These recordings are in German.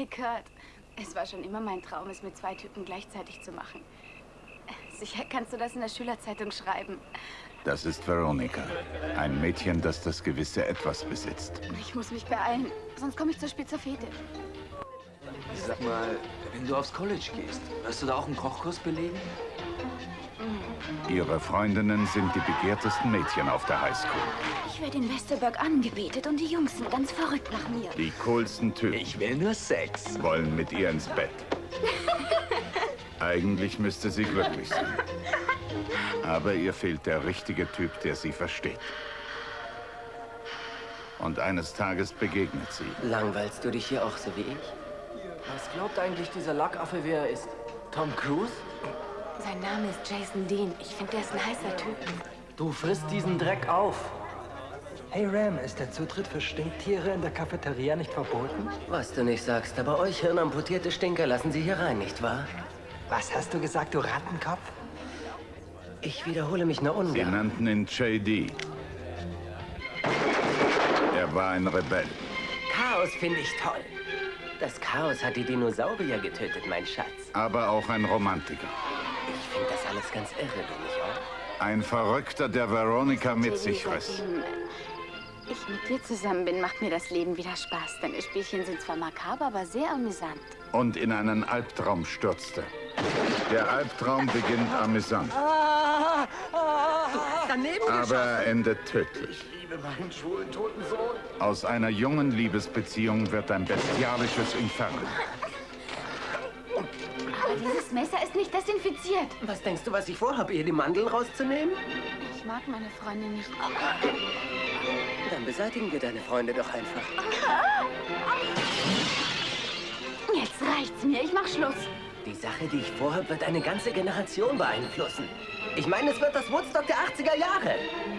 Hi, Kurt. Es war schon immer mein Traum, es mit zwei Typen gleichzeitig zu machen. Sicher kannst du das in der Schülerzeitung schreiben. Das ist Veronica. Ein Mädchen, das das gewisse Etwas besitzt. Ich muss mich beeilen, sonst komme ich zu spät zur Fete. Sag mal, wenn du aufs College gehst, wirst du da auch einen Kochkurs belegen? Ihre Freundinnen sind die begehrtesten Mädchen auf der Highschool. Ich werde in Westerberg angebetet und die Jungs sind ganz verrückt nach mir. Die coolsten Typen Ich will nur Sex. wollen mit ihr ins Bett. Eigentlich müsste sie glücklich sein. Aber ihr fehlt der richtige Typ, der sie versteht. Und eines Tages begegnet sie. Langweilst du dich hier auch so wie ich? Was glaubt eigentlich dieser Lackaffe, wer er ist? Tom Cruise? Sein Name ist Jason Dean. Ich finde, der ist ein heißer Typ. Du frisst diesen Dreck auf. Hey Ram, ist der Zutritt für Stinktiere in der Cafeteria nicht verboten? Was du nicht sagst, aber euch hirnamputierte Stinker lassen sie hier rein, nicht wahr? Was hast du gesagt, du Rattenkopf? Ich wiederhole mich nur Sie ungern. nannten ihn JD. Er war ein Rebell. Chaos finde ich toll. Das Chaos hat die Dinosaurier getötet, mein Schatz. aber auch ein Romantiker. Ich finde das alles ganz irre, du nicht auch? Ein Verrückter, der Veronica mit sich riss. ich mit dir zusammen bin, macht mir das Leben wieder Spaß. Deine Spielchen sind zwar makaber, aber sehr amüsant. Und in einen Albtraum stürzte. Der Albtraum beginnt amüsant, Daneben aber endet tödlich. Aus einer jungen Liebesbeziehung wird ein bestialisches Inferno. Dieses Messer ist nicht desinfiziert. Was denkst du, was ich vorhabe, ihr die Mandeln rauszunehmen? Ich mag meine Freundin nicht. Dann beseitigen wir deine Freunde doch einfach. Jetzt reicht's mir. Ich mach Schluss. Die Sache, die ich vorhabe, wird eine ganze Generation beeinflussen. Ich meine, es wird das Woodstock der 80er Jahre.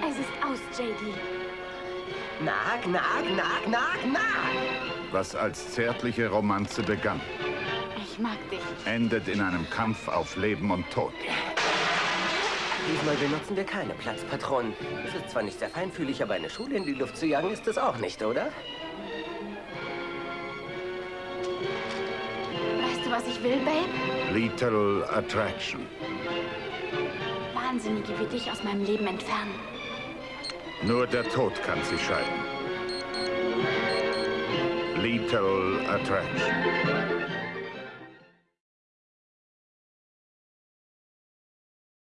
Es ist aus, JD. Nag, nag, nag, nag, nag. Was als zärtliche Romanze begann, mag dich. endet in einem Kampf auf Leben und Tod. Diesmal benutzen wir keine Platzpatronen. Es ist zwar nicht sehr feinfühlig, aber eine Schule in die Luft zu jagen ist es auch nicht, oder? Weißt du, was ich will, Babe? Lethal Attraction. Wahnsinnige wie dich aus meinem Leben entfernen. Nur der Tod kann sie scheiden. Lethal Attraction.